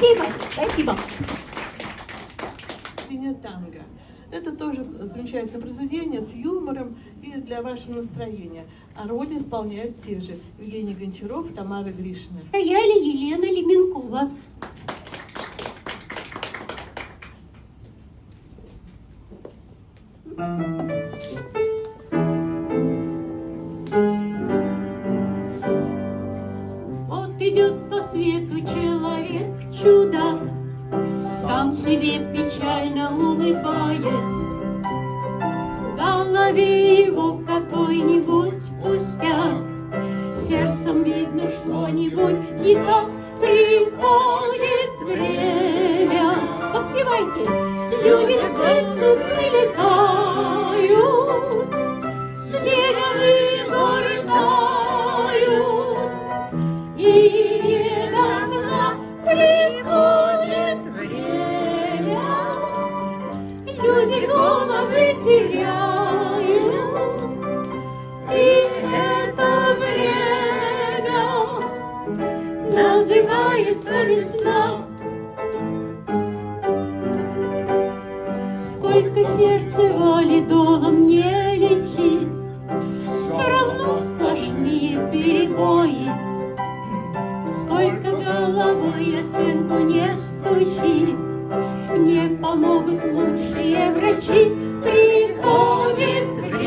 Спасибо, спасибо. Танго. Это тоже замечательное произведение с юмором и для вашего настроения. А роли исполняют те же Евгений Гончаров, Тамара Гришина. Рояли Елена Леменкова. Вот идет по свету человек чудак, Сам себе печально улыбаясь. В голове его какой-нибудь пустяк, Сердцем видно что-нибудь не так, Приходит время. Подпевайте. Люди птицы прилетают, называется весна. Сколько сердце валидолом не лечит, Все равно сплошные перебои. Сколько головой я стенку не стучи, Не помогут лучшие врачи. Приходит время,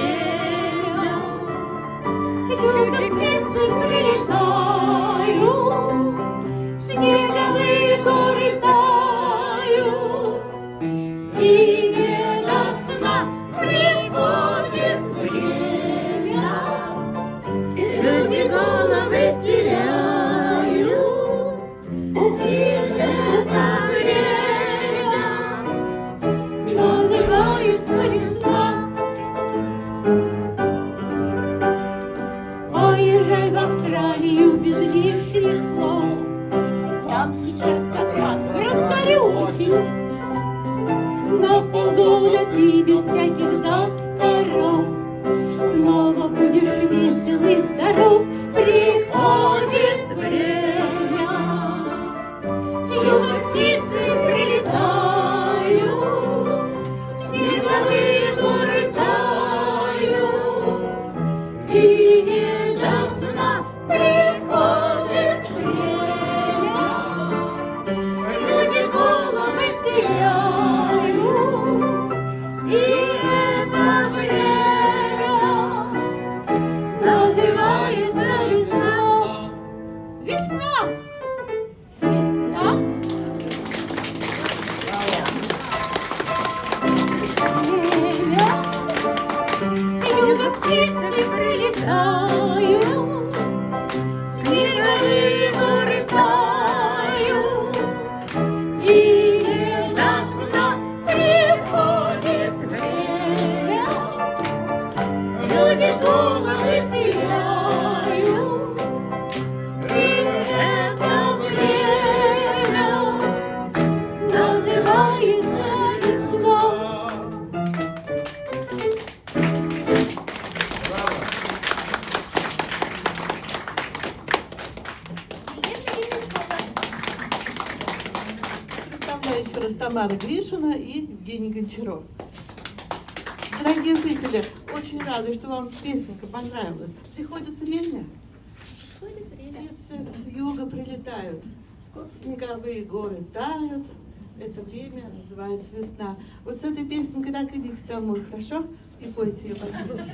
Поезжай в Австралию без лишних слов, Там сейчас как раз осень. На полгода ты без всяких докторов Снова будешь весел и здоров. Юга еще раз Тамара Гришина и Евгений Гончаров. Дорогие зрители, очень рада, что вам песенка понравилась. Приходит время, птицы с юга прилетают, снеговые горы тают, это время называется весна. Вот с этой песенкой так идите домой, хорошо? И пойте ее, пожалуйста.